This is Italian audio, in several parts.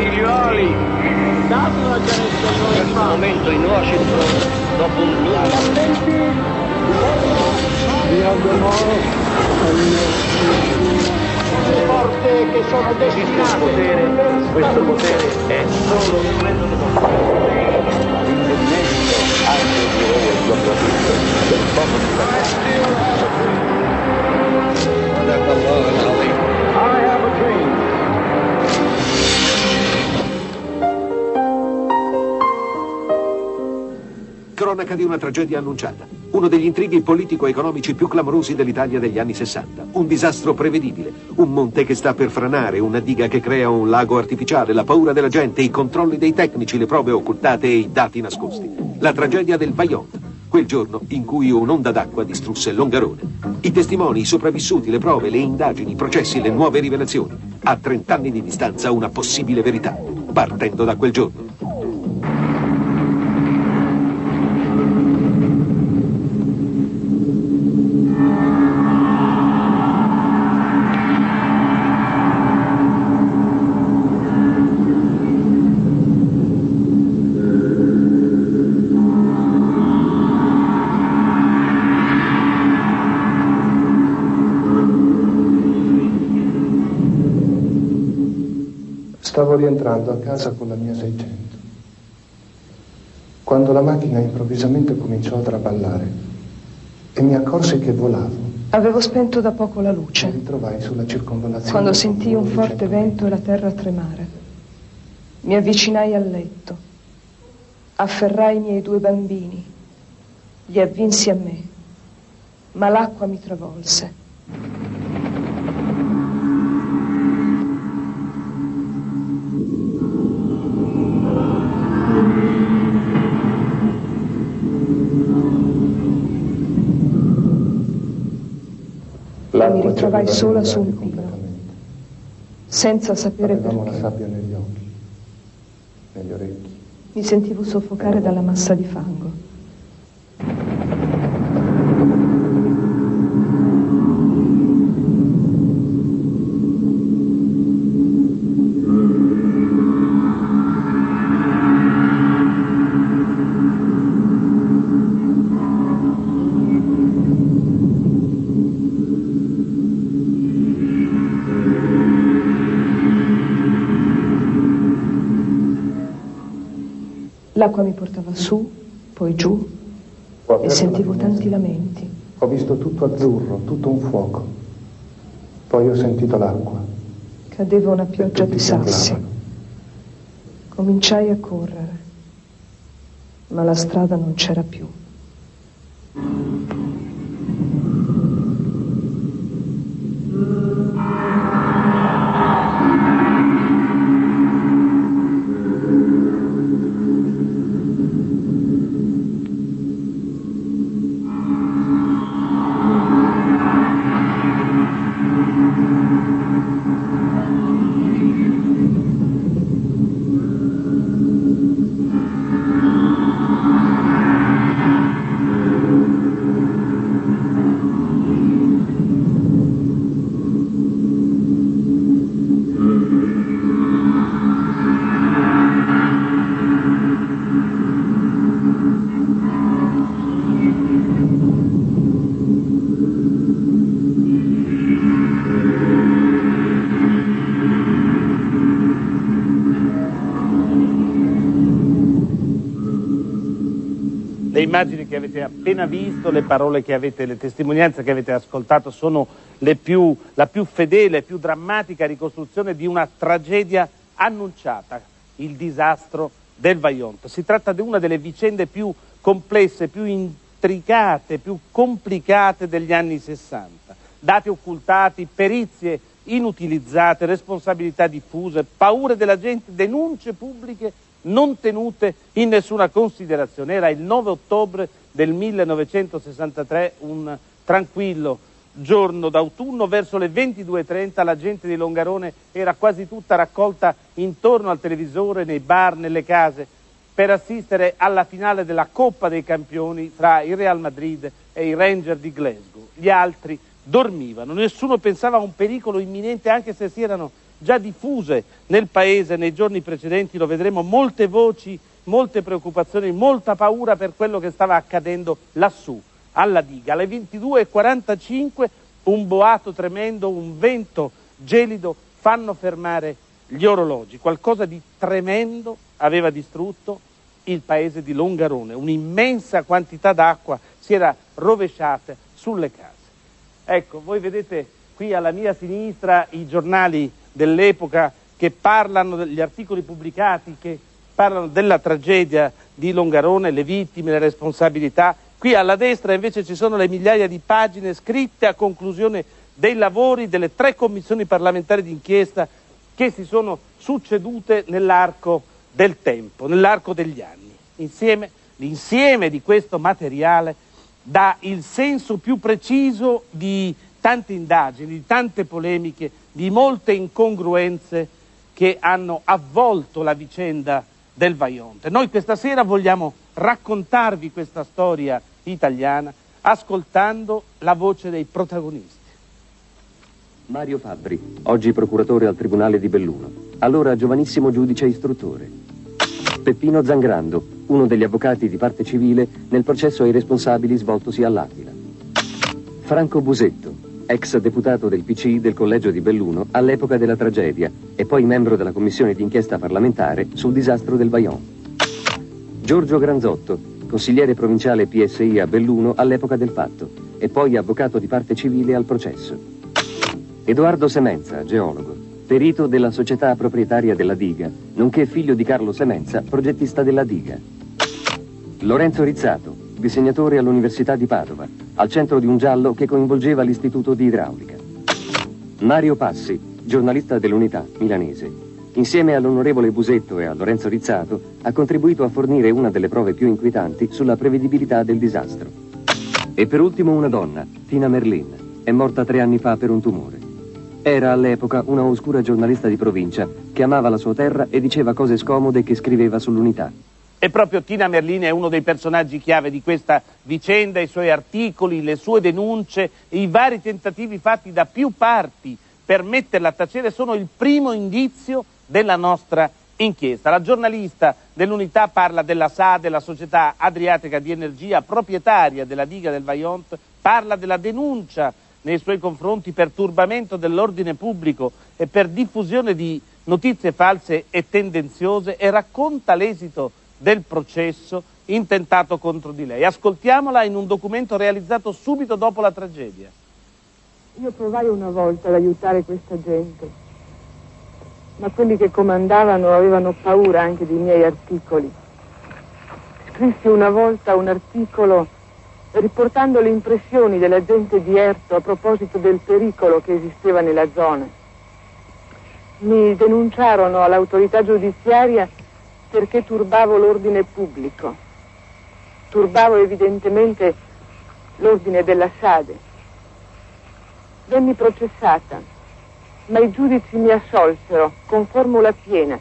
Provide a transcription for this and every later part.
figlioli! Dato la chiarezza in questo momento in Washington, dopo un lungo... Attenti! Vi auguro porte che sono destinate. Potere, questo potere è solo un del L'indennezzo anche di voi il profitto del popolo Cronaca di una tragedia annunciata. Uno degli intrighi politico-economici più clamorosi dell'Italia degli anni 60. Un disastro prevedibile. Un monte che sta per franare, una diga che crea un lago artificiale, la paura della gente, i controlli dei tecnici, le prove occultate e i dati nascosti. La tragedia del Vajont. Quel giorno in cui un'onda d'acqua distrusse Longarone. I testimoni, i sopravvissuti, le prove, le indagini, i processi, le nuove rivelazioni. A 30 anni di distanza una possibile verità. Partendo da quel giorno. Stavo rientrando a casa con la mia 600 quando la macchina improvvisamente cominciò a traballare e mi accorsi che volavo. Avevo spento da poco la Mi luce, ritrovai sulla circonvallazione. quando sentii un forte 100 vento e la terra tremare. Mi avvicinai al letto, afferrai i miei due bambini, li avvinsi a me, ma l'acqua mi travolse. L'acqua mi ritrovai ci aveva sola sul Nilo. completamente. senza sapere Avevamo la perché. sabbia negli occhi, negli orecchi. Mi sentivo soffocare dalla massa di fango. L'acqua mi portava su, poi giù e sentivo tanti lamenti. Ho visto tutto azzurro, tutto un fuoco. Poi ho sentito l'acqua. Cadeva una pioggia di sassi. Cominciai a correre, ma la strada non c'era più. Avete appena visto, le parole che avete, le testimonianze che avete ascoltato sono più, la più fedele più drammatica ricostruzione di una tragedia annunciata, il disastro del Vajont. Si tratta di una delle vicende più complesse, più intricate, più complicate degli anni 60. Dati occultati, perizie inutilizzate, responsabilità diffuse, paure della gente, denunce pubbliche non tenute in nessuna considerazione. Era il 9 ottobre del 1963, un tranquillo giorno d'autunno, verso le 22.30 la gente di Longarone era quasi tutta raccolta intorno al televisore, nei bar, nelle case, per assistere alla finale della Coppa dei Campioni tra il Real Madrid e i Ranger di Glasgow. Gli altri dormivano, nessuno pensava a un pericolo imminente anche se si erano già diffuse nel paese nei giorni precedenti, lo vedremo, molte voci, molte preoccupazioni, molta paura per quello che stava accadendo lassù, alla diga. Alle 22.45 un boato tremendo, un vento gelido fanno fermare gli orologi. Qualcosa di tremendo aveva distrutto il paese di Longarone, un'immensa quantità d'acqua si era rovesciata sulle case. Ecco, voi vedete qui alla mia sinistra i giornali dell'epoca che parlano degli articoli pubblicati, che parlano della tragedia di Longarone, le vittime, le responsabilità. Qui alla destra invece ci sono le migliaia di pagine scritte a conclusione dei lavori delle tre commissioni parlamentari d'inchiesta che si sono succedute nell'arco del tempo, nell'arco degli anni. Insieme, l'insieme di questo materiale dà il senso più preciso di tante indagini, di tante polemiche, di molte incongruenze che hanno avvolto la vicenda del Vaionte. Noi questa sera vogliamo raccontarvi questa storia italiana ascoltando la voce dei protagonisti. Mario Fabbri, oggi procuratore al Tribunale di Belluno, allora giovanissimo giudice istruttore. Peppino Zangrando, uno degli avvocati di parte civile nel processo ai responsabili svoltosi all'Aquila. Franco Busetto, ex deputato del PC del Collegio di Belluno all'epoca della tragedia e poi membro della commissione d'inchiesta parlamentare sul disastro del Vajont. Giorgio Granzotto, consigliere provinciale PSI a Belluno all'epoca del fatto e poi avvocato di parte civile al processo. Edoardo Semenza, geologo, perito della società proprietaria della diga, nonché figlio di Carlo Semenza, progettista della diga. Lorenzo Rizzato, disegnatore all'Università di Padova, al centro di un giallo che coinvolgeva l'Istituto di Idraulica. Mario Passi, giornalista dell'Unità milanese, insieme all'onorevole Busetto e a Lorenzo Rizzato, ha contribuito a fornire una delle prove più inquietanti sulla prevedibilità del disastro. E per ultimo una donna, Tina Merlin, è morta tre anni fa per un tumore. Era all'epoca una oscura giornalista di provincia che amava la sua terra e diceva cose scomode che scriveva sull'unità. E proprio Tina Merlini è uno dei personaggi chiave di questa vicenda, i suoi articoli, le sue denunce, i vari tentativi fatti da più parti per metterla a tacere sono il primo indizio della nostra inchiesta. La giornalista dell'unità parla della SAD, la società adriatica di energia proprietaria della diga del Vaillant, parla della denuncia nei suoi confronti per turbamento dell'ordine pubblico e per diffusione di notizie false e tendenziose e racconta l'esito del processo intentato contro di lei. Ascoltiamola in un documento realizzato subito dopo la tragedia. Io provai una volta ad aiutare questa gente, ma quelli che comandavano avevano paura anche dei miei articoli. Scrissi una volta un articolo riportando le impressioni della gente di Erto a proposito del pericolo che esisteva nella zona. Mi denunciarono all'autorità giudiziaria perché turbavo l'ordine pubblico. Turbavo evidentemente l'ordine della Sade. Venni processata, ma i giudici mi assolsero con formula piena.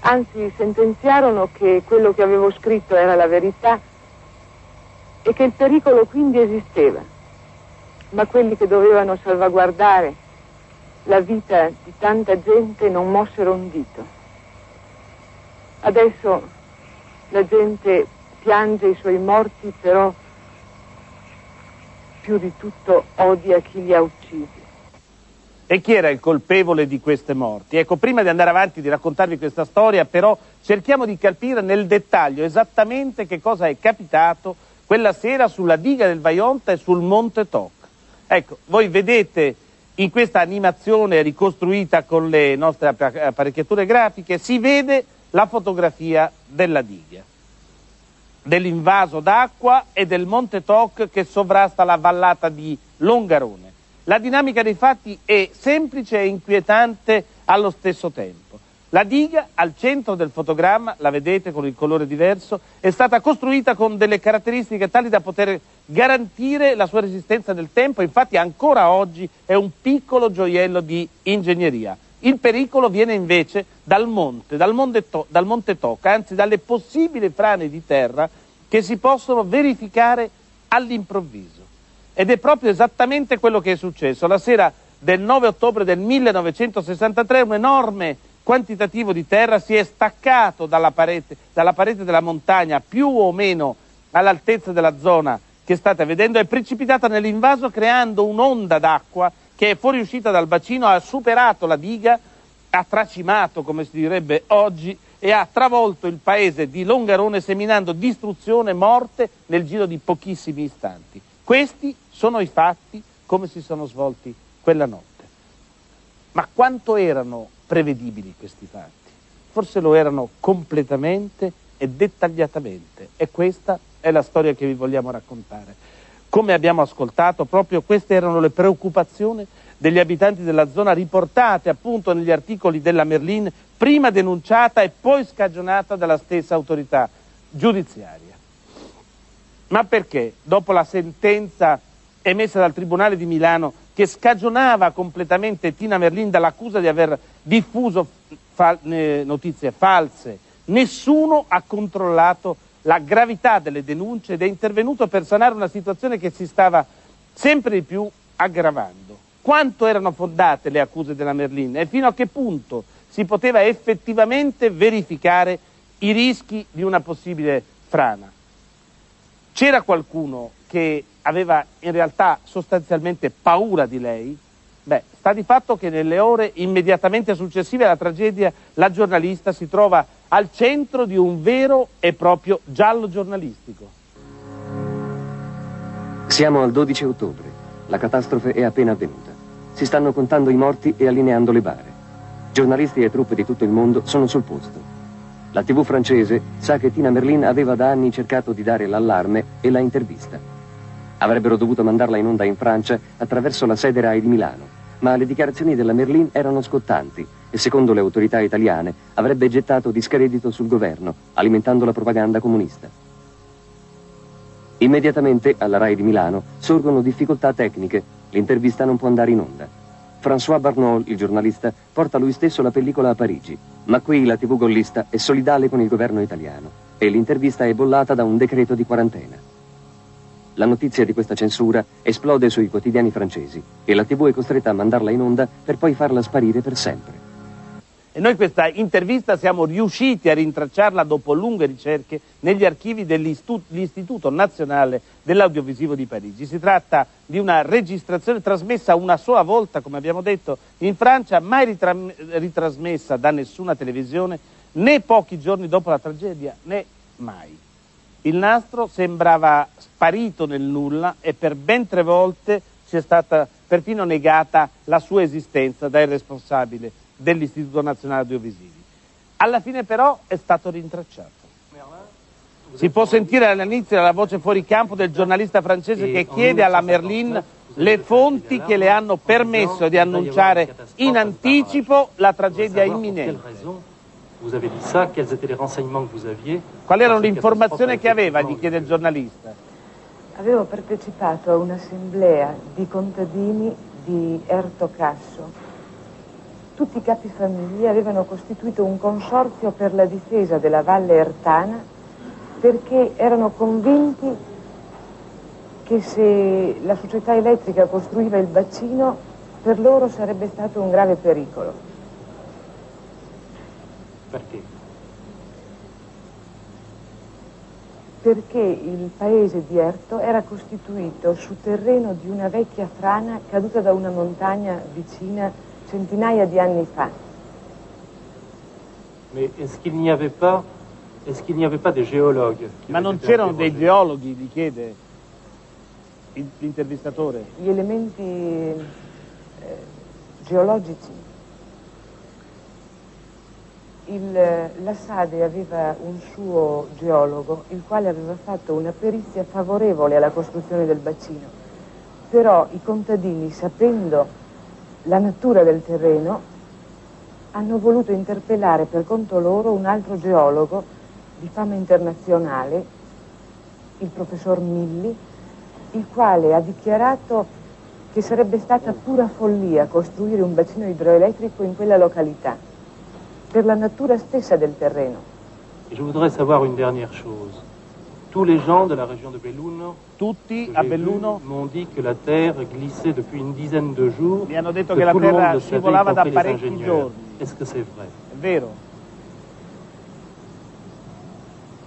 Anzi, sentenziarono che quello che avevo scritto era la verità e che il pericolo quindi esisteva, ma quelli che dovevano salvaguardare la vita di tanta gente non mossero un dito. Adesso la gente piange i suoi morti, però più di tutto odia chi li ha uccisi. E chi era il colpevole di queste morti? Ecco, prima di andare avanti di raccontarvi questa storia, però cerchiamo di capire nel dettaglio esattamente che cosa è capitato quella sera sulla diga del Vaionta e sul Monte Toc. Ecco, voi vedete in questa animazione ricostruita con le nostre apparecchiature grafiche, si vede la fotografia della diga, dell'invaso d'acqua e del Monte Toc che sovrasta la vallata di Longarone. La dinamica dei fatti è semplice e inquietante allo stesso tempo. La diga al centro del fotogramma, la vedete con il colore diverso, è stata costruita con delle caratteristiche tali da poter garantire la sua resistenza nel tempo, infatti ancora oggi è un piccolo gioiello di ingegneria. Il pericolo viene invece dal monte, dal monte, to- dal monte Tocca, anzi dalle possibili frane di terra che si possono verificare all'improvviso. Ed è proprio esattamente quello che è successo. La sera del 9 ottobre del 1963 un enorme quantitativo di terra si è staccato dalla parete, dalla parete della montagna più o meno all'altezza della zona che state vedendo, è precipitata nell'invaso creando un'onda d'acqua che è fuoriuscita dal bacino, ha superato la diga, ha tracimato, come si direbbe oggi, e ha travolto il paese di Longarone seminando distruzione e morte nel giro di pochissimi istanti. Questi sono i fatti come si sono svolti quella notte. Ma quanto erano prevedibili questi fatti? Forse lo erano completamente e dettagliatamente e questa è la storia che vi vogliamo raccontare. Come abbiamo ascoltato, proprio queste erano le preoccupazioni degli abitanti della zona riportate appunto negli articoli della Merlin, prima denunciata e poi scagionata dalla stessa autorità giudiziaria. Ma perché, dopo la sentenza emessa dal Tribunale di Milano che scagionava completamente Tina Merlin dall'accusa di aver diffuso fa- eh, notizie false, nessuno ha controllato la gravità delle denunce ed è intervenuto per sanare una situazione che si stava sempre di più aggravando quanto erano fondate le accuse della Merlin e fino a che punto si poteva effettivamente verificare i rischi di una possibile frana. C'era qualcuno che aveva in realtà sostanzialmente paura di lei? Beh, sta di fatto che nelle ore immediatamente successive alla tragedia la giornalista si trova al centro di un vero e proprio giallo giornalistico. Siamo al 12 ottobre. La catastrofe è appena avvenuta. Si stanno contando i morti e allineando le bare. Giornalisti e truppe di tutto il mondo sono sul posto. La TV francese sa che Tina Merlin aveva da anni cercato di dare l'allarme e la intervista. Avrebbero dovuto mandarla in onda in Francia attraverso la sede RAI di Milano, ma le dichiarazioni della Merlin erano scottanti e secondo le autorità italiane avrebbe gettato discredito sul governo, alimentando la propaganda comunista. Immediatamente alla RAI di Milano sorgono difficoltà tecniche L'intervista non può andare in onda. François Barnault, il giornalista, porta lui stesso la pellicola a Parigi, ma qui la TV gollista è solidale con il governo italiano e l'intervista è bollata da un decreto di quarantena. La notizia di questa censura esplode sui quotidiani francesi e la TV è costretta a mandarla in onda per poi farla sparire per sempre. E noi questa intervista siamo riusciti a rintracciarla dopo lunghe ricerche negli archivi dell'Istituto Nazionale dell'Audiovisivo di Parigi. Si tratta di una registrazione trasmessa una sola volta, come abbiamo detto, in Francia, mai ritra ritrasmessa da nessuna televisione, né pochi giorni dopo la tragedia, né mai. Il nastro sembrava sparito nel nulla e per ben tre volte ci è stata perfino negata la sua esistenza dai responsabili dell'Istituto Nazionale Audiovisivi. Alla fine però è stato rintracciato. Si può sentire all'inizio la voce fuori campo del giornalista francese che chiede alla Merlin le fonti che le hanno permesso di annunciare in anticipo la tragedia imminente. Qual era l'informazione che aveva, gli chiede il giornalista. Avevo partecipato a un'assemblea di contadini di Erto Casso tutti i capi famiglia avevano costituito un consorzio per la difesa della Valle Ertana perché erano convinti che se la società elettrica costruiva il bacino per loro sarebbe stato un grave pericolo. Perché? Perché il paese di Erto era costituito su terreno di una vecchia frana caduta da una montagna vicina centinaia di anni fa. Mais est-ce qu'il n'y avait pas, est-ce qu'il n'y avait pas des géologues Ma non c'erano dei geologhi, gli chiede l'intervistatore. Gli elementi eh, geologici. Il, la Sade aveva un suo geologo, il quale aveva fatto una perizia favorevole alla costruzione del bacino. Però i contadini, sapendo la natura del terreno, hanno voluto interpellare per conto loro un altro geologo di fama internazionale, il professor Milli, il quale ha dichiarato che sarebbe stata pura follia costruire un bacino idroelettrico in quella località, per la natura stessa del terreno. Je voudrais savoir une dernière chose. Tous les gens de la région de Belluno Tutti a Belluno m'ont dit que la terre glissait depuis une dizaine de jours. mi hanno detto che la terra scivolava da parecchi giorni. Est-ce que c'est vrai È vero?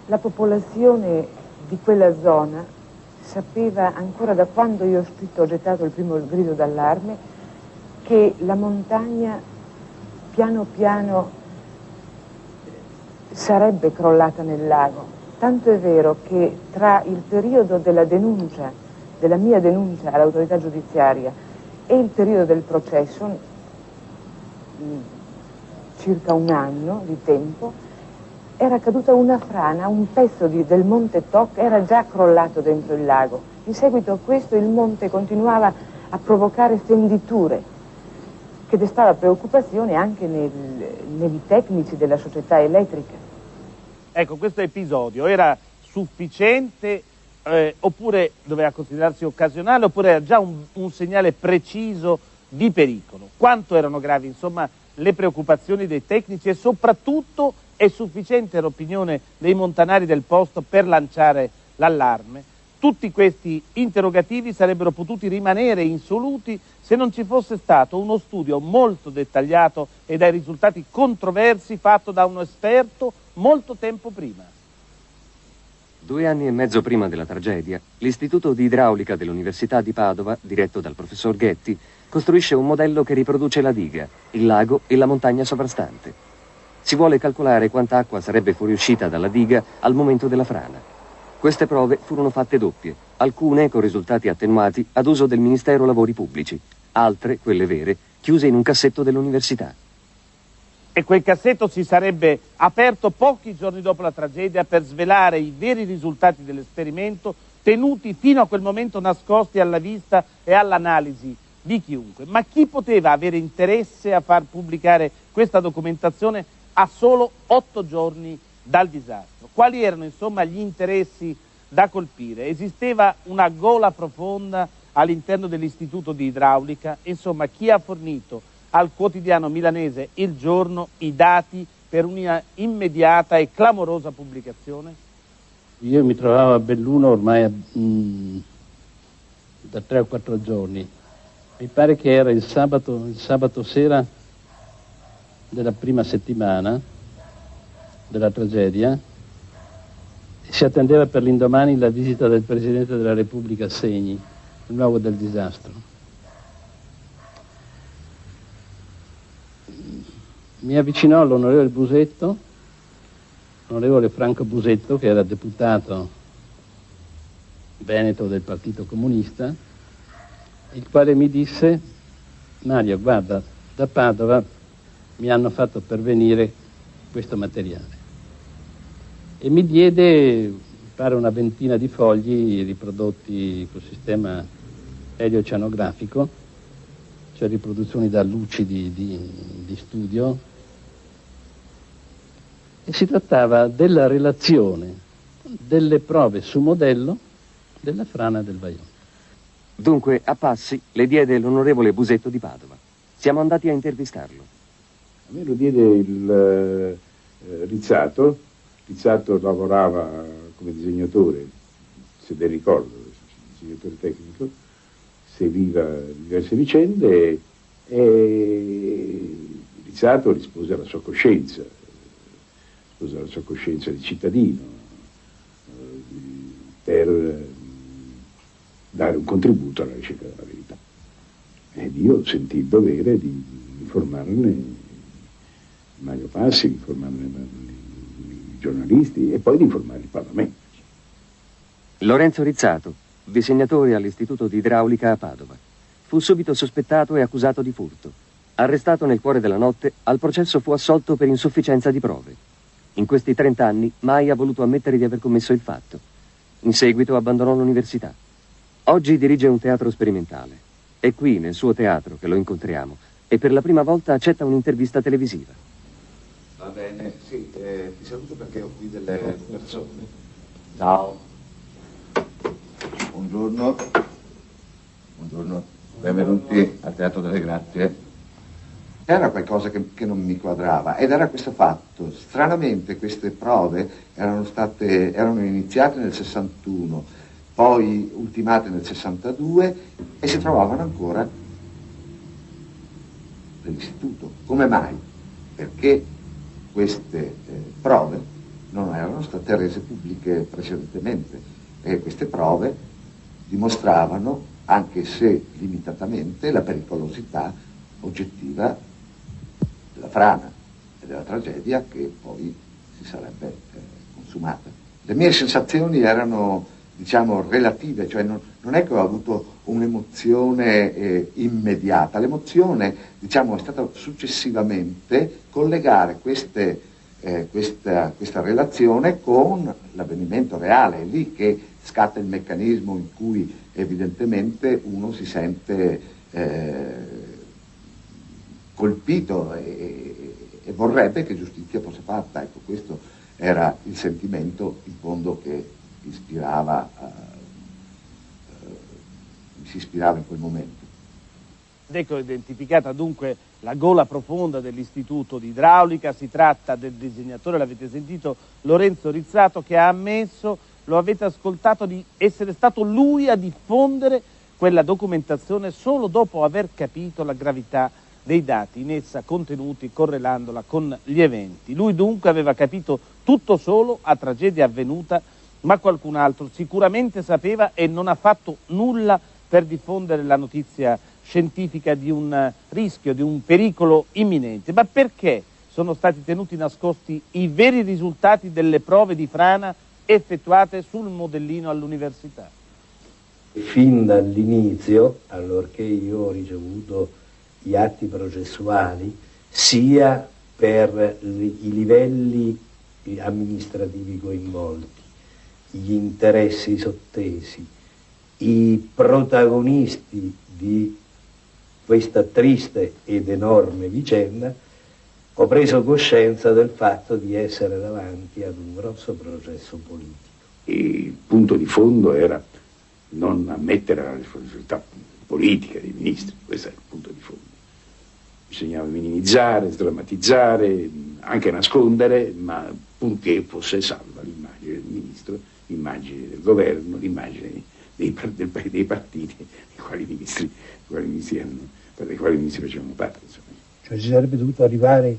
La popolazione di quella zona sapeva ancora da quando io ho scritto, ho gettato il primo grido d'allarme, che la montagna piano piano sarebbe crollata nel lago. Tanto è vero che tra il periodo della denuncia, della mia denuncia all'autorità giudiziaria e il periodo del processo, mh, circa un anno di tempo, era caduta una frana, un pezzo di- del monte Toc era già crollato dentro il lago. In seguito a questo il monte continuava a provocare fenditure che destava preoccupazione anche nel- nei tecnici della società elettrica. Ecco, questo episodio era sufficiente eh, oppure doveva considerarsi occasionale oppure era già un, un segnale preciso di pericolo? Quanto erano gravi, insomma, le preoccupazioni dei tecnici e soprattutto è sufficiente l'opinione dei montanari del posto per lanciare l'allarme? Tutti questi interrogativi sarebbero potuti rimanere insoluti se non ci fosse stato uno studio molto dettagliato e dai risultati controversi fatto da un esperto molto tempo prima. Due anni e mezzo prima della tragedia, l'Istituto di Idraulica dell'Università di Padova, diretto dal professor Ghetti, costruisce un modello che riproduce la diga, il lago e la montagna sovrastante. Si vuole calcolare quanta acqua sarebbe fuoriuscita dalla diga al momento della frana. Queste prove furono fatte doppie, alcune con risultati attenuati ad uso del Ministero Lavori Pubblici, altre, quelle vere, chiuse in un cassetto dell'università. E quel cassetto si sarebbe aperto pochi giorni dopo la tragedia per svelare i veri risultati dell'esperimento tenuti fino a quel momento nascosti alla vista e all'analisi di chiunque. Ma chi poteva avere interesse a far pubblicare questa documentazione a solo otto giorni dal disastro? Quali erano insomma gli interessi da colpire? Esisteva una gola profonda all'interno dell'Istituto di Idraulica? Insomma, chi ha fornito al quotidiano milanese Il Giorno i dati per una immediata e clamorosa pubblicazione? Io mi trovavo a Belluno ormai mm, da tre o quattro giorni. Mi pare che era il sabato, il sabato sera della prima settimana della tragedia si attendeva per l'indomani la visita del Presidente della Repubblica Segni, il luogo del disastro. Mi avvicinò l'onorevole Busetto, l'onorevole Franco Busetto, che era deputato veneto del Partito Comunista, il quale mi disse, Mario, guarda, da Padova mi hanno fatto pervenire questo materiale. E mi diede, mi pare, una ventina di fogli riprodotti col sistema elioceanografico, cioè riproduzioni da luci di, di, di studio, e si trattava della relazione delle prove su modello della frana del Vaione. Dunque, a passi, le diede l'onorevole Busetto di Padova. Siamo andati a intervistarlo. A me lo diede il eh, Rizzato. Rizzato lavorava come disegnatore, se ben ricordo, disegnatore tecnico, seguiva diverse vicende e Rizzato rispose alla sua coscienza, rispose alla sua coscienza di cittadino, eh, per eh, dare un contributo alla ricerca della verità. Ed io sentii il dovere di informarne Mario Passi, di informarne giornalisti e poi di informare il Parlamento. Lorenzo Rizzato, disegnatore all'Istituto di Idraulica a Padova. Fu subito sospettato e accusato di furto. Arrestato nel cuore della notte, al processo fu assolto per insufficienza di prove. In questi 30 anni mai ha voluto ammettere di aver commesso il fatto. In seguito abbandonò l'università. Oggi dirige un teatro sperimentale. È qui, nel suo teatro, che lo incontriamo e per la prima volta accetta un'intervista televisiva. Va bene, sì, eh, ti saluto perché ho qui delle persone. Ciao. Buongiorno. Buongiorno. Benvenuti al Teatro delle Grazie. C'era qualcosa che, che, non mi quadrava ed era questo fatto. Stranamente queste prove erano, state, erano iniziate nel 61, poi ultimate nel 62 e si trovavano ancora nell'istituto. Come mai? Perché queste eh, prove non erano state rese pubbliche precedentemente e queste prove dimostravano, anche se limitatamente, la pericolosità oggettiva della frana e della tragedia che poi si sarebbe eh, consumata. Le mie sensazioni erano, diciamo, relative, cioè non, non è che ho avuto un'emozione eh, immediata, l'emozione, diciamo, è stata successivamente collegare queste, eh, questa, questa relazione con l'avvenimento reale, è lì che scatta il meccanismo in cui evidentemente uno si sente eh, colpito e, e, vorrebbe che giustizia fosse fatta. Ecco, questo era il sentimento in fondo che ispirava, uh, uh, si ispirava in quel momento. Ecco identificata dunque la gola profonda dell'istituto di idraulica, si tratta del disegnatore, l'avete sentito, Lorenzo Rizzato, che ha ammesso, lo avete ascoltato, di essere stato lui a diffondere quella documentazione solo dopo aver capito la gravità dei dati in essa contenuti correlandola con gli eventi. Lui dunque aveva capito tutto solo a tragedia avvenuta, ma qualcun altro sicuramente sapeva e non ha fatto nulla per diffondere la notizia scientifica di un rischio, di un pericolo imminente. Ma perché sono stati tenuti nascosti i veri risultati delle prove di frana effettuate sul modellino all'università? Fin dall'inizio, allorché io ho ricevuto gli atti processuali sia per i livelli amministrativi coinvolti, gli interessi sottesi, i protagonisti di questa triste ed enorme vicenda, ho preso coscienza del fatto di essere davanti ad un grosso processo politico. Il punto di fondo era non ammettere la responsabilità politica dei ministri, questo è il punto di fondo bisognava minimizzare, sdrammatizzare, anche nascondere, ma purché fosse salva l'immagine del ministro, l'immagine del governo, l'immagine dei, dei, dei partiti dei quali ministri, dei quali ministri per dei quali ministri facevano parte. Insomma. Cioè si sarebbe dovuto arrivare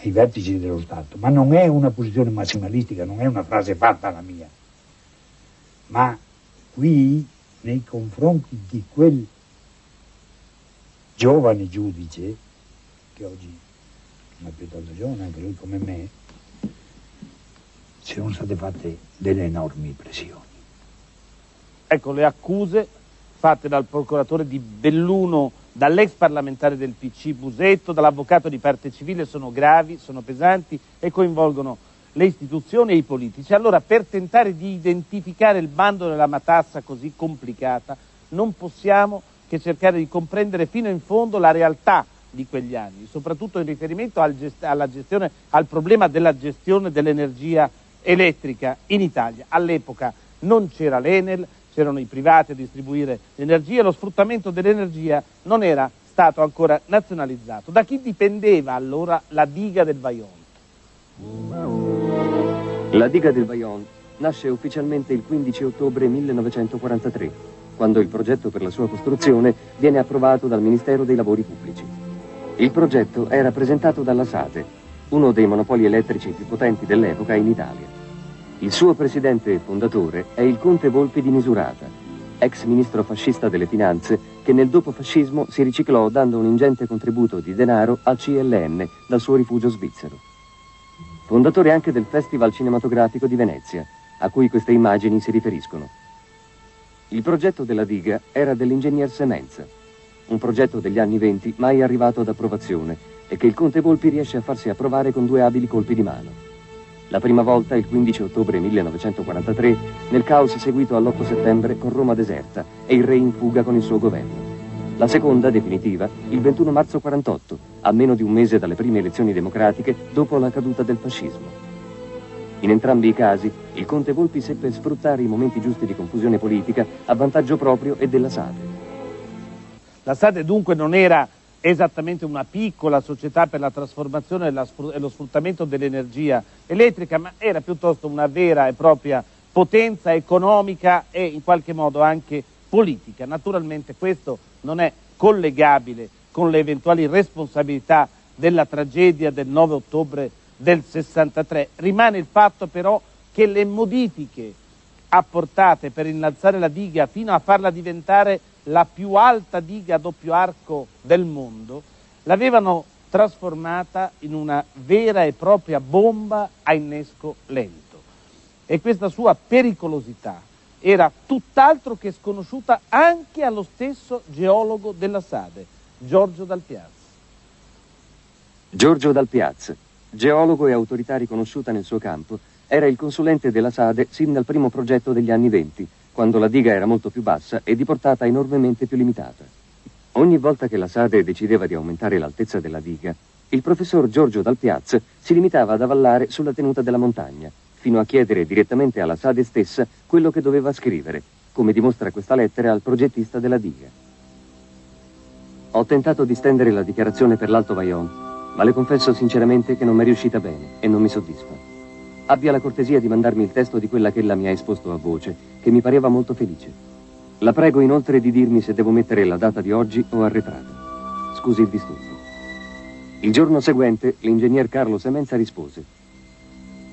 ai vertici dello Stato, ma non è una posizione massimalistica, non è una frase fatta la mia, ma qui nei confronti di quel giovane giudice, che oggi non è più tanto giovane, anche lui come me, sono state fatte delle enormi pressioni. Ecco, le accuse fatte dal procuratore di Belluno, dall'ex parlamentare del PC Busetto, dall'avvocato di parte civile sono gravi, sono pesanti e coinvolgono le istituzioni e i politici. Allora, per tentare di identificare il bando della matassa così complicata, non possiamo che cercare di comprendere fino in fondo la realtà di quegli anni, soprattutto in riferimento al, gest- gestione, al problema della gestione dell'energia elettrica in Italia. All'epoca non c'era l'Enel, c'erano i privati a distribuire l'energia, lo sfruttamento dell'energia non era stato ancora nazionalizzato. Da chi dipendeva allora la diga del Vajont? La diga del Vajont nasce ufficialmente il 15 ottobre 1943 quando il progetto per la sua costruzione viene approvato dal Ministero dei Lavori Pubblici. Il progetto era presentato dalla Sate, uno dei monopoli elettrici più potenti dell'epoca in Italia. Il suo presidente e fondatore è il conte Volpi di Misurata, ex ministro fascista delle finanze che nel dopofascismo si riciclò dando un ingente contributo di denaro al CLN dal suo rifugio svizzero. Fondatore anche del Festival Cinematografico di Venezia, a cui queste immagini si riferiscono. Il progetto della diga era dell'ingegner Semenza, un progetto degli anni venti mai arrivato ad approvazione e che il conte Volpi riesce a farsi approvare con due abili colpi di mano. La prima volta il 15 ottobre 1943, nel caos seguito all'8 settembre con Roma deserta e il re in fuga con il suo governo. La seconda, definitiva, il 21 marzo 48, a meno di un mese dalle prime elezioni democratiche dopo la caduta del fascismo. In entrambi i casi, il conte Volpi seppe sfruttare i momenti giusti di confusione politica a vantaggio proprio e della Sade. La Sade dunque non era esattamente una piccola società per la trasformazione e, lo sfruttamento dell'energia elettrica, ma era piuttosto una vera e propria potenza economica e in qualche modo anche politica. Naturalmente questo non è collegabile con le eventuali responsabilità della tragedia del 9 ottobre del 63. Rimane il fatto però che le modifiche apportate per innalzare la diga fino a farla diventare la più alta diga a doppio arco del mondo, l'avevano trasformata in una vera e propria bomba a innesco lento. E questa sua pericolosità era tutt'altro che sconosciuta anche allo stesso geologo della Sade, Giorgio Dal Piaz. Giorgio Dal Piaz, geologo e autorità riconosciuta nel suo campo, era il consulente della Sade sin dal primo progetto degli anni venti, quando la diga era molto più bassa e di portata enormemente più limitata. Ogni volta che la Sade decideva di aumentare l'altezza della diga, il professor Giorgio Dal Piaz si limitava ad avallare sulla tenuta della montagna, fino a chiedere direttamente alla Sade stessa quello che doveva scrivere, come dimostra questa lettera al progettista della diga. Ho tentato di stendere la dichiarazione per l'Alto Vaion, ma le confesso sinceramente che non mi è riuscita bene e non mi soddisfa. Abbia la cortesia di mandarmi il testo di quella che ella mi ha esposto a voce, che mi pareva molto felice. La prego inoltre di dirmi se devo mettere la data di oggi o arretrata. Scusi il disturbo. Il giorno seguente l'ingegner Carlo Semenza rispose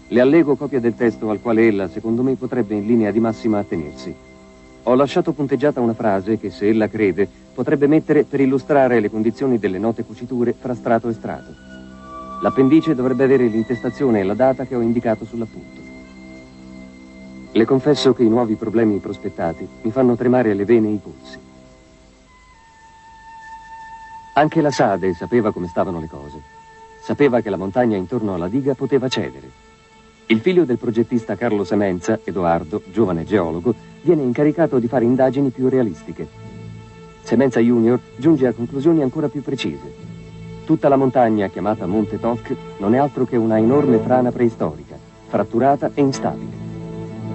le allego copia del testo al quale ella, secondo me, potrebbe in linea di massima attenersi. Ho lasciato punteggiata una frase che, se ella crede, potrebbe mettere per illustrare le condizioni delle note cuciture fra strato e strato. L'appendice dovrebbe avere l'intestazione e la data che ho indicato sull'appunto. Le confesso che i nuovi problemi prospettati mi fanno tremare le vene e i polsi. Anche la Sade sapeva come stavano le cose. Sapeva che la montagna intorno alla diga poteva cedere il figlio del progettista Carlo Semenza, Edoardo, giovane geologo, viene incaricato di fare indagini più realistiche. Semenza Junior giunge a conclusioni ancora più precise. Tutta la montagna, chiamata Monte Toc, non è altro che una enorme frana preistorica, fratturata e instabile.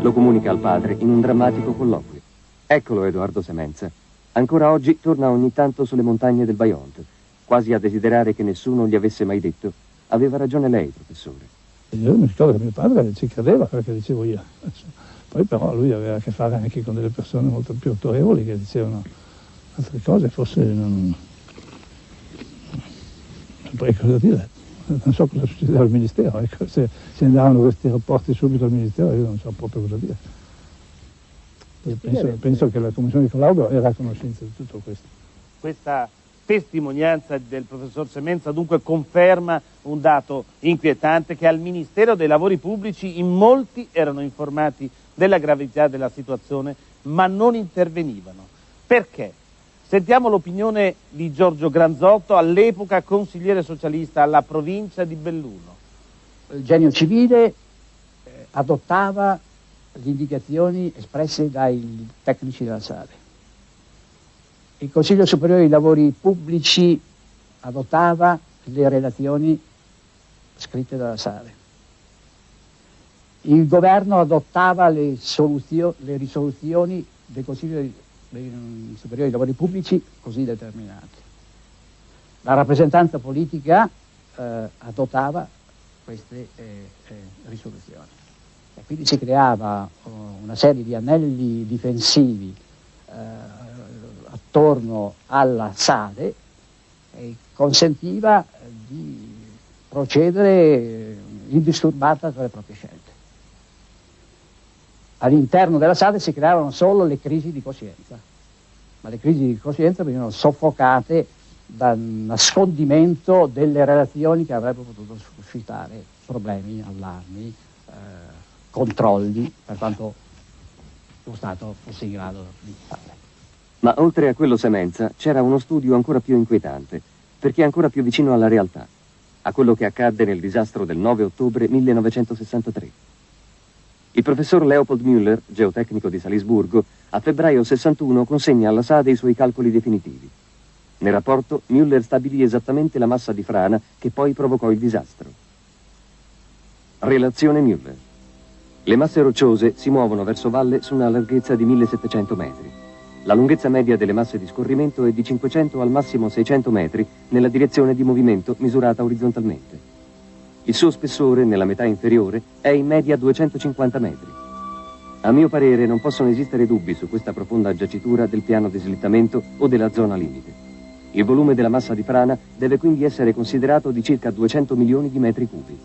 Lo comunica al padre in un drammatico colloquio. Eccolo Edoardo Semenza. Ancora oggi torna ogni tanto sulle montagne del Baiont, quasi a desiderare che nessuno gli avesse mai detto. Aveva ragione lei, professore. Io mi ricordo che mio padre ci credeva perché dicevo io. Poi però lui aveva a che fare anche con delle persone molto più autorevoli che dicevano altre cose, forse non... Poi cosa dire? Non so cosa succedeva al Ministero, ecco, se, se andavano questi rapporti subito al Ministero io non so proprio cosa dire. Penso, penso, che la Commissione di collaudo era a conoscenza di tutto questo. Questa testimonianza del professor Semenza dunque conferma un dato inquietante che al Ministero dei Lavori Pubblici in molti erano informati della gravità della situazione ma non intervenivano. Perché? Sentiamo l'opinione di Giorgio Granzotto, all'epoca consigliere socialista alla provincia di Belluno. Il genio civile eh, adottava le indicazioni espresse dai tecnici della SADE il Consiglio Superiore dei Lavori Pubblici adottava le relazioni scritte dalla Sale. Il governo adottava le, le risoluzioni del Consiglio Superiore dei Lavori Pubblici così determinate. La rappresentanza politica eh, adottava queste eh, eh, risoluzioni. E quindi si creava oh, una serie di anelli difensivi eh, attorno alla sale e consentiva di procedere indisturbata tra le proprie scelte. All'interno della sale si creavano solo le crisi di coscienza, ma le crisi di coscienza venivano soffocate dal nascondimento delle relazioni che avrebbero potuto suscitare problemi, allarmi, eh, controlli, per quanto lo Stato fosse in grado di fare. Ma oltre a quello semenza c'era uno studio ancora più inquietante, perché ancora più vicino alla realtà, a quello che accadde nel disastro del 9 ottobre 1963. Il professor Leopold Müller, geotecnico di Salisburgo, a febbraio 61 consegna alla SADE i suoi calcoli definitivi. Nel rapporto Müller stabilì esattamente la massa di frana che poi provocò il disastro. Relazione Müller. Le masse rocciose si muovono verso valle su una larghezza di 1700 metri. La lunghezza media delle masse di scorrimento è di 500 al massimo 600 metri nella direzione di movimento misurata orizzontalmente. Il suo spessore, nella metà inferiore, è in media 250 metri. A mio parere non possono esistere dubbi su questa profonda giacitura del piano di slittamento o della zona limite. Il volume della massa di frana deve quindi essere considerato di circa 200 milioni di metri cubi.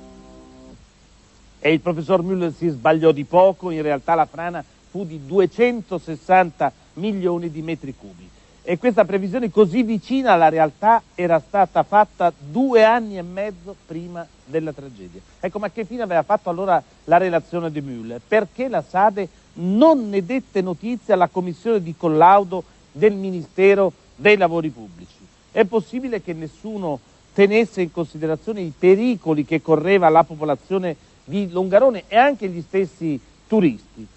E il professor Müller si sbagliò di poco, in realtà la frana fu di 260 milioni di metri cubi. E questa previsione così vicina alla realtà era stata fatta due anni e mezzo prima della tragedia. Ecco, ma che fine aveva fatto allora la relazione di Müller? Perché la Sade non ne dette notizia alla commissione di collaudo del Ministero dei Lavori Pubblici? È possibile che nessuno tenesse in considerazione i pericoli che correva la popolazione di Longarone e anche gli stessi turisti.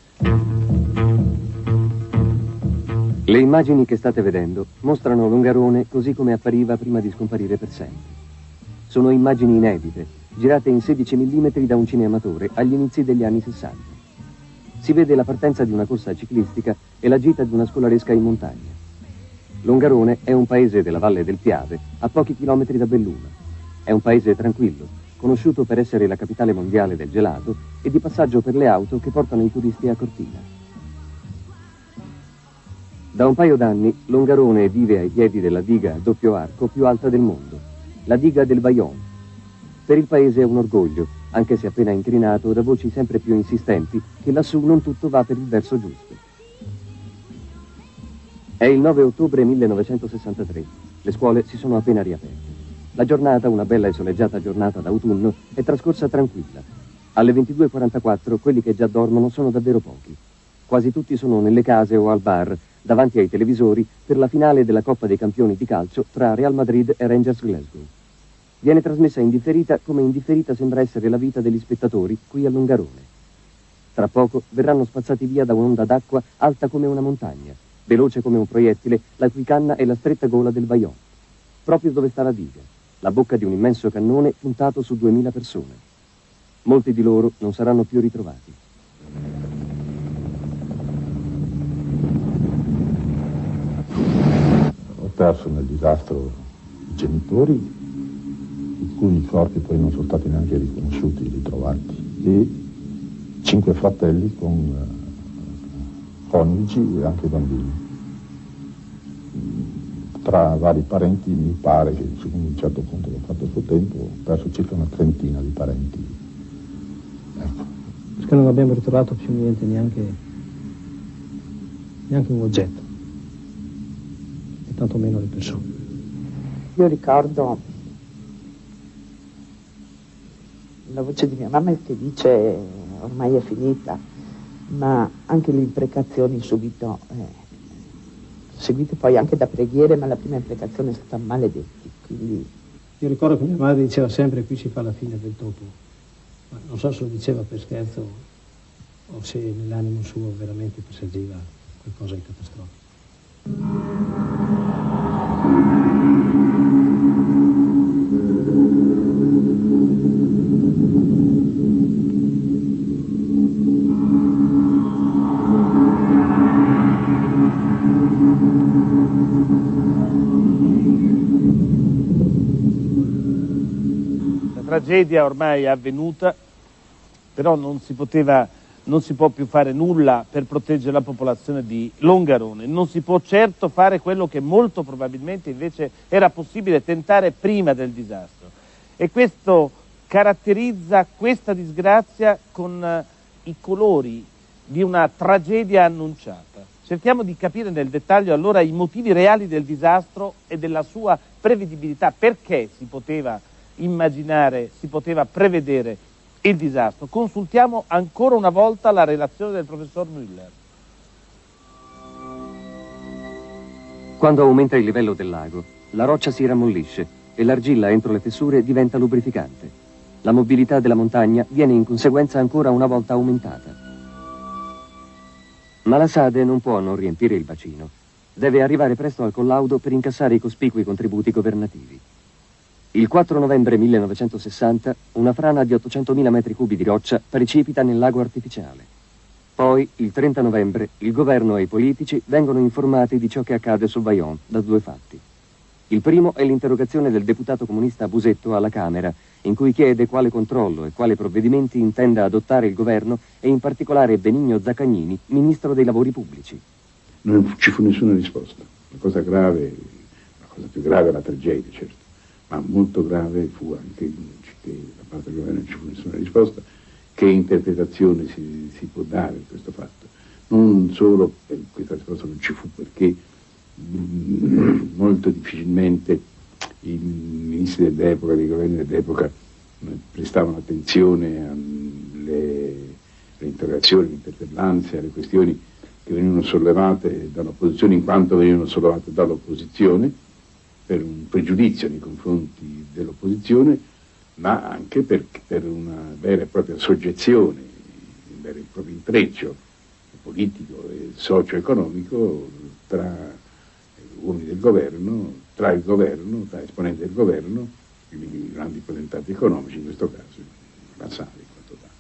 Le immagini che state vedendo mostrano Longarone così come appariva prima di scomparire per sempre. Sono immagini inedite, girate in 16 mm da un cinematore agli inizi degli anni 60. Si vede la partenza di una corsa ciclistica e la gita di una scolaresca in montagna. Longarone è un paese della Valle del Piave, a pochi chilometri da Belluno. È un paese tranquillo, conosciuto per essere la capitale mondiale del gelato e di passaggio per le auto che portano i turisti a Cortina. Da un paio d'anni Longarone vive ai piedi della diga a doppio arco più alta del mondo, la diga del Bayonne. Per il paese è un orgoglio, anche se appena incrinato da voci sempre più insistenti che lassù non tutto va per il verso giusto. È il 9 ottobre 1963. Le scuole si sono appena riaperte. La giornata, una bella e soleggiata giornata d'autunno, è trascorsa tranquilla. Alle 22.44 quelli che già dormono sono davvero pochi. Quasi tutti sono nelle case o al bar, davanti ai televisori, per la finale della Coppa dei Campioni di calcio tra Real Madrid e Rangers Glasgow. Viene trasmessa indifferita come indifferita sembra essere la vita degli spettatori qui a Longarone. Tra poco verranno spazzati via da un'onda d'acqua alta come una montagna veloce come un proiettile, la cui canna è la stretta gola del Bayonne, proprio dove sta la diga, la bocca di un immenso cannone puntato su duemila persone. Molti di loro non saranno più ritrovati. Ho perso nel disastro i genitori, i cui corpi poi non sono stati neanche riconosciuti, ritrovati, e cinque fratelli con eh, coniugi e anche bambini. Tra vari parenti mi pare che su un certo punto che ho fatto il suo tempo ho perso circa una trentina di parenti. Ecco. Perché non abbiamo ritrovato più niente, neanche, neanche un oggetto, e tantomeno le persone. Io ricordo la voce di mia mamma che dice ormai è finita, ma anche le imprecazioni subito, eh, seguite poi anche da preghiere, ma la prima imprecazione è stata maledetti. Quindi... Io ricordo che mia madre diceva sempre qui si fa la fine del topo, ma non so se lo diceva per scherzo o se nell'animo suo veramente perseguiva qualcosa di catastrofico. Tragedia ormai è avvenuta, però non si, poteva, non si può più fare nulla per proteggere la popolazione di Longarone, non si può certo fare quello che molto probabilmente invece era possibile tentare prima del disastro. E questo caratterizza questa disgrazia con eh, i colori di una tragedia annunciata. Cerchiamo di capire nel dettaglio allora i motivi reali del disastro e della sua prevedibilità, perché si poteva immaginare, si poteva prevedere il disastro. Consultiamo ancora una volta la relazione del professor Müller. Quando aumenta il livello del lago, la roccia si rammollisce e l'argilla entro le fessure diventa lubrificante. La mobilità della montagna viene in conseguenza ancora una volta aumentata. Ma la Sade non può non riempire il bacino. Deve arrivare presto al collaudo per incassare i cospicui contributi governativi. Il 4 novembre 1960 una frana di 800.000 metri cubi di roccia precipita nel lago artificiale. Poi, il 30 novembre, il governo e i politici vengono informati di ciò che accade sul Bayonne da due fatti. Il primo è l'interrogazione del deputato comunista Busetto alla Camera, in cui chiede quale controllo e quali provvedimenti intenda adottare il governo e in particolare Benigno Zaccagnini, ministro dei lavori pubblici. Non ci fu nessuna risposta. La cosa grave, la cosa più grave è la tragedia, certo, ma molto grave fu anche che da parte del governo non ci fu nessuna risposta che interpretazione si, si, può dare di questo fatto. Non solo per questa risposta non ci fu perché mh, molto difficilmente i ministri dell'epoca, i governi dell'epoca prestavano attenzione alle interrogazioni, alle interpellanze, alle questioni che venivano sollevate dall'opposizione in quanto venivano sollevate dall'opposizione per un pregiudizio nei confronti dell'opposizione ma anche per, per una vera e propria soggezione, un vero e proprio intreccio politico e socio-economico tra uomini del governo, tra il governo, tra esponenti del governo, i grandi potentati economici, in questo caso la SAD in tale.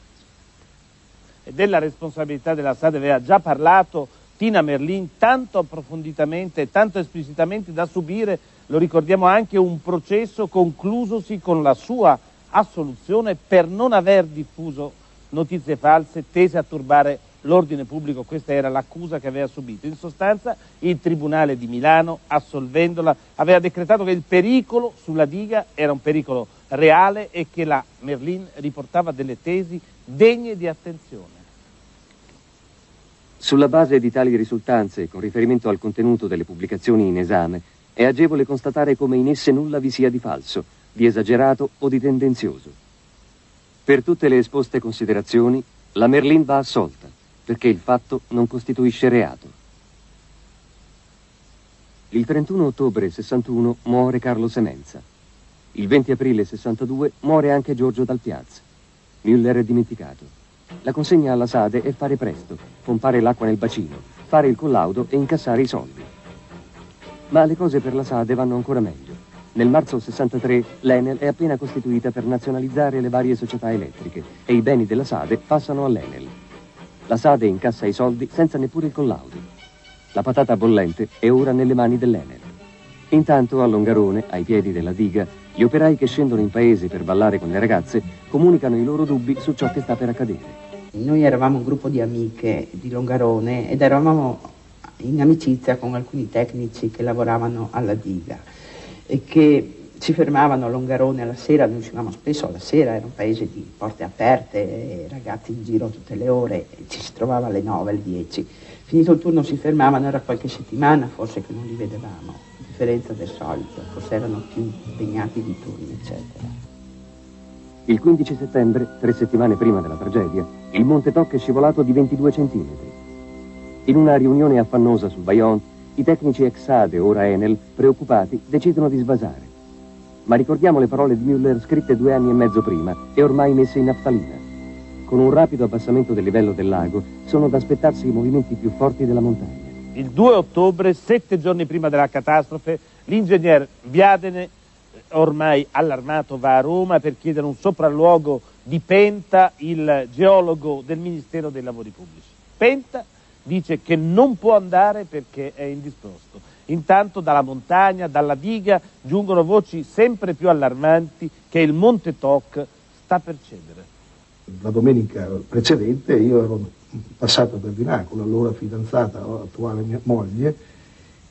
E della responsabilità della SAD aveva già parlato Tina Merlin tanto approfonditamente e tanto esplicitamente da subire, lo ricordiamo anche, un processo conclusosi con la sua assoluzione per non aver diffuso notizie false tese a turbare l'ordine pubblico, questa era l'accusa che aveva subito. In sostanza il Tribunale di Milano, assolvendola, aveva decretato che il pericolo sulla diga era un pericolo reale e che la Merlin riportava delle tesi degne di attenzione. Sulla base di tali risultanze, con riferimento al contenuto delle pubblicazioni in esame, è agevole constatare come in esse nulla vi sia di falso, di esagerato o di tendenzioso. Per tutte le esposte considerazioni, la Merlin va assolta, perché il fatto non costituisce reato. Il 31 ottobre 61 muore Carlo Semenza. Il 20 aprile 62 muore anche Giorgio Dal Piazza. Müller è dimenticato. La consegna alla Sade è fare presto, pompare l'acqua nel bacino, fare il collaudo e incassare i soldi. Ma le cose per la Sade vanno ancora meglio. Nel marzo 63 l'Enel è appena costituita per nazionalizzare le varie società elettriche e i beni della Sade passano all'Enel. La Sade incassa i soldi senza neppure il collaudo. La patata bollente è ora nelle mani dell'Enel. Intanto a Longarone, ai piedi della diga, gli operai che scendono in paese per ballare con le ragazze comunicano i loro dubbi su ciò che sta per accadere. Noi eravamo un gruppo di amiche di Longarone ed eravamo in amicizia con alcuni tecnici che lavoravano alla diga e che ci fermavano a Longarone alla sera, noi uscivamo spesso alla sera, era un paese di porte aperte, ragazzi in giro tutte le ore, ci si trovava alle 9, alle 10. Finito il turno si fermavano, era qualche settimana forse che non li vedevamo, differenza del solito, forse erano più impegnati di turni, eccetera. Il 15 settembre, tre settimane prima della tragedia, il Monte Toc è scivolato di 22 centimetri. In una riunione affannosa sul Bayonne, i tecnici Exade, ora Enel, preoccupati, decidono di svasare. Ma ricordiamo le parole di Müller scritte due anni e mezzo prima e ormai messe in naftalina. Con un rapido abbassamento del livello del lago sono da aspettarsi i movimenti più forti della montagna. Il 2 ottobre, sette giorni prima della catastrofe, l'ingegner Viadene, ormai allarmato, va a Roma per chiedere un sopralluogo di Penta, il geologo del Ministero dei Lavori Pubblici. Penta dice che non può andare perché è indisposto. Intanto dalla montagna, dalla diga, giungono voci sempre più allarmanti che il Monte Toc sta per cedere. La domenica precedente io ero passato per di là con la loro fidanzata, attuale mia moglie,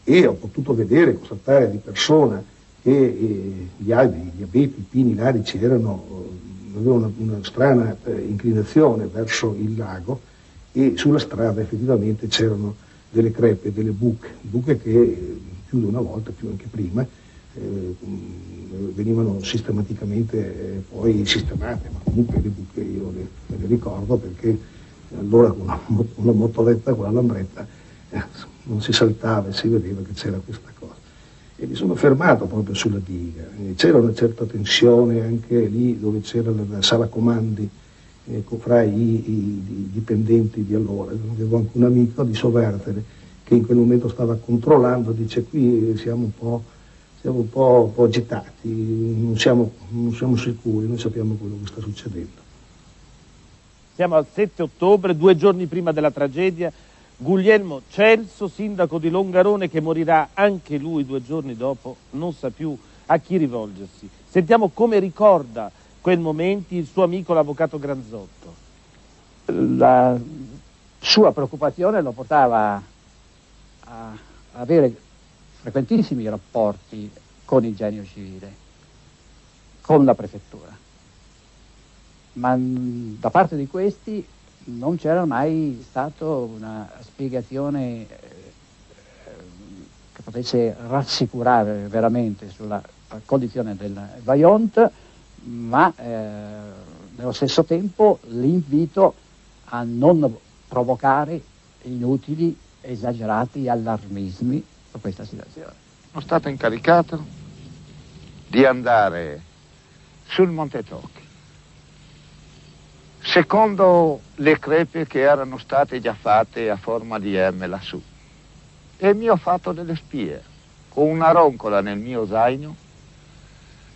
e ho potuto vedere, constatare di persona che eh, gli alberi, gli abeti, i pini larici erano, eh, avevano una, una strana eh, inclinazione verso il lago e sulla strada effettivamente c'erano delle crepe, delle buche, buche che più di una volta, più anche prima, eh, venivano sistematicamente eh, poi sistemate, ma comunque le buche io le, le ricordo perché allora con una, motoletta, con la lambretta, eh, non si saltava e si vedeva che c'era questa cosa. E mi sono fermato proprio sulla diga, c'era una certa tensione anche lì dove c'era la sala comandi, ecco, fra i, i, dipendenti di allora. Avevo anche un amico di Sovertere che in quel momento stava controllando, dice qui siamo un po', siamo un po', un po agitati, non siamo, non siamo, sicuri, noi sappiamo quello che sta succedendo. Siamo al 7 ottobre, due giorni prima della tragedia. Guglielmo Celso, sindaco di Longarone, che morirà anche lui due giorni dopo, non sa più a chi rivolgersi. Sentiamo come ricorda quel momento il suo amico l'avvocato Granzotto. La sua preoccupazione lo portava a avere frequentissimi rapporti con il genio civile, con la prefettura. Ma da parte di questi non c'era mai stata una spiegazione eh, che potesse rassicurare veramente sulla condizione del Vaillant, ma eh, nello stesso tempo l'invito a non provocare inutili, esagerati allarmismi su questa situazione. Sono stato incaricato di andare sul Monte Tocchi, secondo le crepe che erano state già fatte a forma di M lassù. E mi ho fatto delle spie, con una roncola nel mio zaino,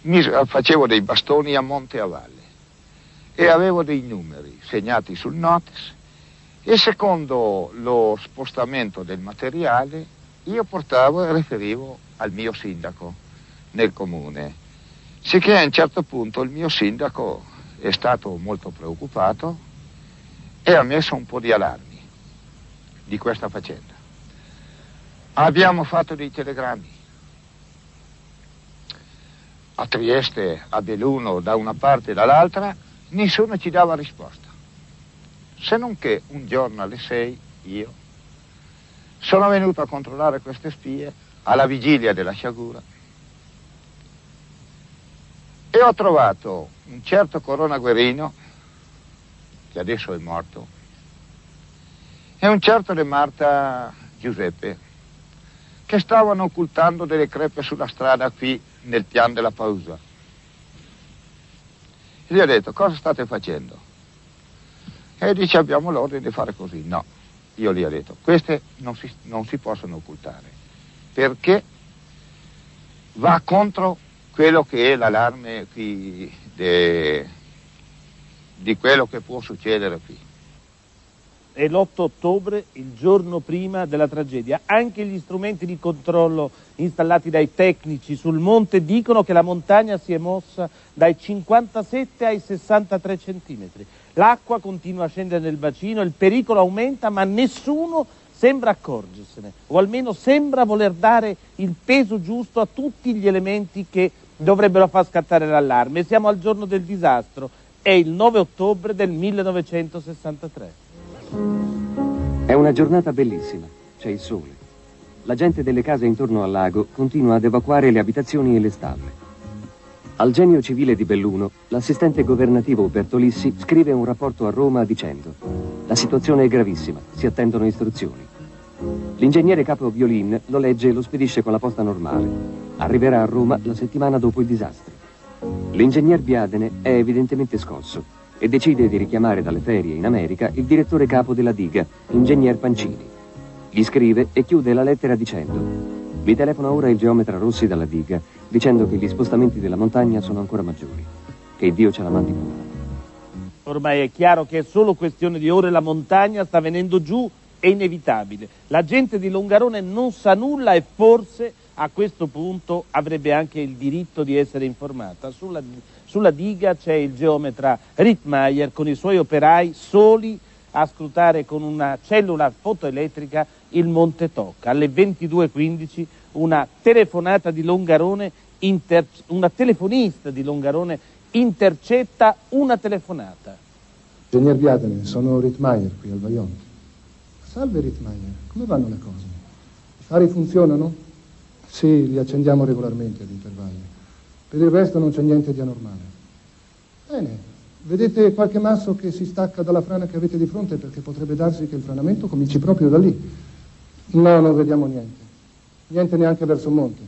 mi facevo dei bastoni a monte e a valle e avevo dei numeri segnati sul notice e secondo lo spostamento del materiale io portavo e riferivo al mio sindaco nel comune. Sicché a un certo punto il mio sindaco è stato molto preoccupato e ha messo un po' di allarmi di questa faccenda. Abbiamo fatto dei telegrammi a Trieste, a Belluno, da una parte e dall'altra, nessuno ci dava risposta. Se non che un giorno alle sei io sono venuto a controllare queste spie alla vigilia della sciagura e ho trovato un certo Corona Guerino, che adesso è morto, e un certo De Marta Giuseppe, che stavano occultando delle crepe sulla strada qui nel piano della pausa. E gli ho detto, cosa state facendo? E dice, abbiamo l'ordine di fare così. No, io gli ho detto, queste non si, non si possono occultare, perché va contro quello che è l'allarme qui de, di quello che può succedere qui. È l'8 ottobre, il giorno prima della tragedia. Anche gli strumenti di controllo installati dai tecnici sul monte dicono che la montagna si è mossa dai 57 ai 63 centimetri. L'acqua continua a scendere nel bacino, il pericolo aumenta, ma nessuno sembra accorgersene, o almeno sembra voler dare il peso giusto a tutti gli elementi che dovrebbero far scattare l'allarme. Siamo al giorno del disastro, è il 9 ottobre del 1963. È una giornata bellissima, c'è il sole. La gente delle case intorno al lago continua ad evacuare le abitazioni e le stalle. Al genio civile di Belluno, l'assistente governativo Bertolissi scrive un rapporto a Roma dicendo La situazione è gravissima, si attendono istruzioni. L'ingegnere capo Violin lo legge e lo spedisce con la posta normale. Arriverà a Roma la settimana dopo il disastro. L'ingegner Biadene è evidentemente scosso e decide di richiamare dalle ferie in America il direttore capo della diga, ingegner Pancini. Gli scrive e chiude la lettera dicendo vi telefona ora il geometra Rossi dalla diga dicendo che gli spostamenti della montagna sono ancora maggiori. Che Dio ce la mandi pure. Ormai è chiaro che è solo questione di ore, la montagna sta venendo giù, è inevitabile. La gente di Longarone non sa nulla e forse a questo punto avrebbe anche il diritto di essere informata. Sulla, sulla diga c'è il geometra Rittmeier con i suoi operai soli a scrutare con una cellula fotoelettrica il Monte Tocca. Alle 22.15 una telefonata di Longarone, inter... una telefonista di Longarone intercetta una telefonata. Ingegner Biadene, sono Rittmeier qui al Vaillant. Salve Rittmeier, come vanno le cose? I fari funzionano? Sì, li accendiamo regolarmente ad intervalli. Per il resto non c'è niente di anormale. Bene, vedete qualche masso che si stacca dalla frana che avete di fronte perché potrebbe darsi che il franamento cominci proprio da lì. No, non vediamo niente. Niente neanche verso il monte.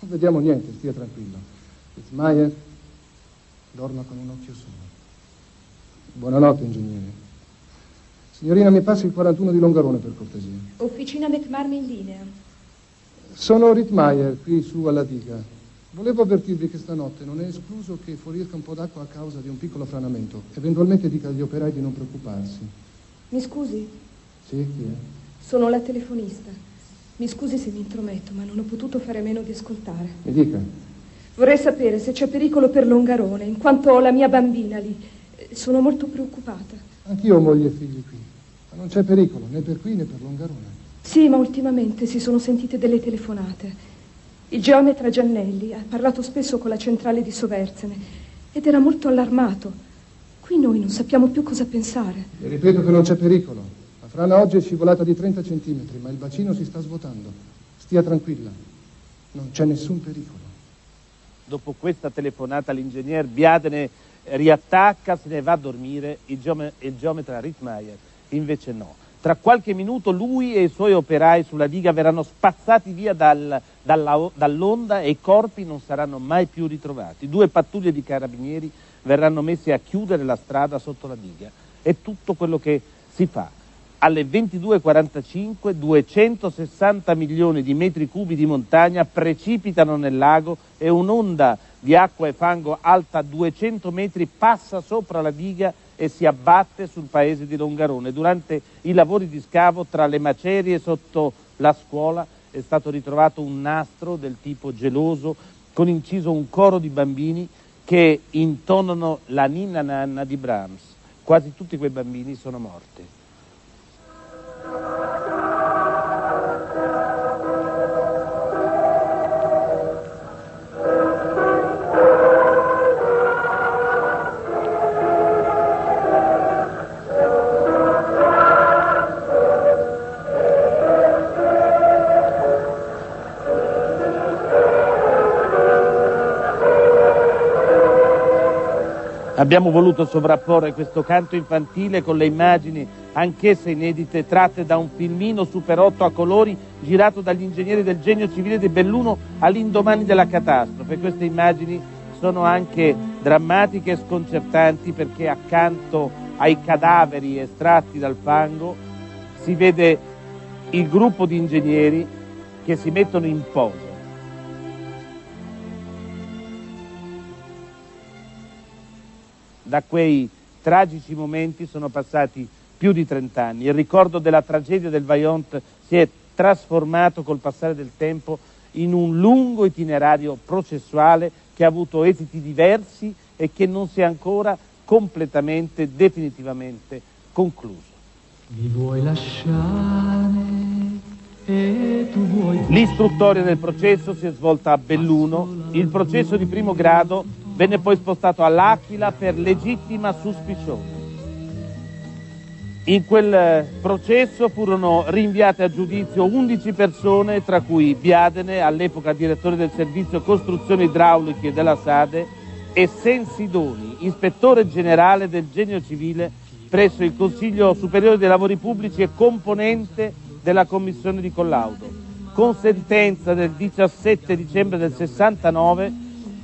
Non vediamo niente, stia tranquillo. Fitzmaier dorma con un occhio solo. Buonanotte, ingegnere. Signorina, mi passi il 41 di Longarone, per cortesia. Officina McMarmi in linea. Sono Rittmeier, qui su alla diga. Volevo avvertirvi che stanotte non è escluso che fuoriesca un po' d'acqua a causa di un piccolo franamento. Eventualmente dica agli operai di non preoccuparsi. Mi scusi? Sì, chi è? Sono la telefonista. Mi scusi se mi intrometto, ma non ho potuto fare a meno di ascoltare. Mi dica. Vorrei sapere se c'è pericolo per Longarone, in quanto ho la mia bambina lì. Sono molto preoccupata. Anch'io ho moglie e figli qui. Ma non c'è pericolo, né per qui né per Longarone. Sì, ma ultimamente si sono sentite delle telefonate. Il geometra Giannelli ha parlato spesso con la centrale di Soverzene ed era molto allarmato. Qui noi non sappiamo più cosa pensare. E ripeto che non c'è pericolo. La frana oggi è scivolata di 30 centimetri, ma il bacino si sta svuotando. Stia tranquilla. Non c'è nessun pericolo. Dopo questa telefonata l'ingegner Biadene riattacca, se ne va a dormire, il, geome- il geometra Rittmeier invece no. Tra qualche minuto lui e i suoi operai sulla diga verranno spazzati via dal- dalla- dall'onda e i corpi non saranno mai più ritrovati. Due pattuglie di carabinieri verranno messi a chiudere la strada sotto la diga. È tutto quello che si fa. Alle 22.45 260 milioni di metri cubi di montagna precipitano nel lago e un'onda di acqua e fango alta 200 metri passa sopra la diga e si abbatte sul paese di Longarone. Durante i lavori di scavo tra le macerie sotto la scuola è stato ritrovato un nastro del tipo geloso con inciso un coro di bambini che intonano la ninna nanna di Brahms. Quasi tutti quei bambini sono morti. Abbiamo voluto sovrapporre questo canto infantile con le immagini, anch'esse inedite, tratte da un filmino Super 8 a colori girato dagli ingegneri del genio civile di Belluno all'indomani della catastrofe. Queste immagini sono anche drammatiche e sconcertanti perché accanto ai cadaveri estratti dal fango si vede il gruppo di ingegneri che si mettono in posa. Da quei tragici momenti sono passati più di 30 anni. Il ricordo della tragedia del Vaillant si è trasformato col passare del tempo in un lungo itinerario processuale che ha avuto esiti diversi e che non si è ancora completamente, definitivamente concluso. Mi vuoi lasciare e tu vuoi... L'istruttoria del processo si è svolta a Belluno, il processo di primo grado venne poi spostato all'Aquila per legittima suspicione. In quel eh, processo furono rinviate a giudizio 11 persone, tra cui Biadene, all'epoca direttore del servizio costruzioni idrauliche della Sade, e Sensidoni, ispettore generale del genio civile presso il Consiglio Superiore dei Lavori Pubblici e componente della commissione di collaudo. Con sentenza del 17 dicembre del 69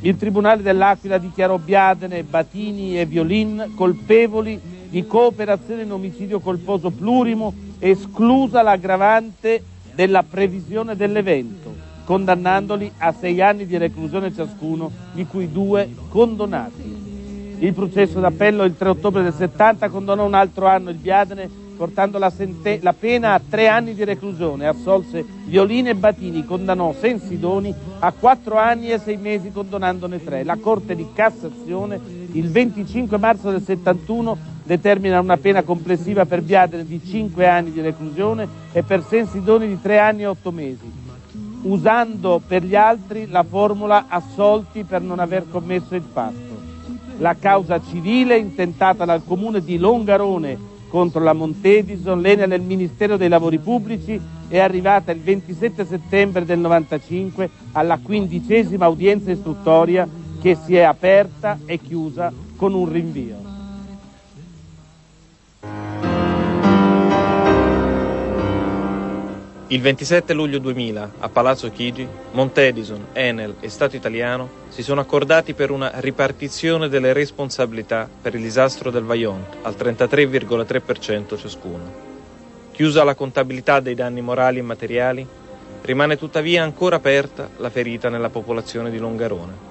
il Tribunale dell'Aquila dichiarò Biadene, Batini e Violin colpevoli di cooperazione in omicidio colposo plurimo, esclusa l'aggravante della previsione dell'evento, condannandoli a sei anni di reclusione ciascuno, di cui due condonati. Il processo d'appello il 3 ottobre del 70 condonò un altro anno il Biadene portando la, sente- la pena a tre anni di reclusione, assolse Violini e Batini, condannò Sensidoni a quattro anni e sei mesi condonandone tre. La Corte di Cassazione il 25 marzo del 71 determina una pena complessiva per Biadene di cinque anni di reclusione e per Sensidoni di tre anni e otto mesi, usando per gli altri la formula assolti per non aver commesso il fatto. La causa civile intentata dal comune di Longarone contro la Montedison, l'Enel e Ministero dei Lavori Pubblici è arrivata il 27 settembre del 95 alla quindicesima udienza istruttoria che si è aperta e chiusa con un rinvio. Il 27 luglio 2000, a Palazzo Chigi, Montedison, Enel e Stato italiano si sono accordati per una ripartizione delle responsabilità per il disastro del Vaillant al 33,3% ciascuno. Chiusa la contabilità dei danni morali e materiali, Rimane tuttavia ancora aperta la ferita nella popolazione di Longarone.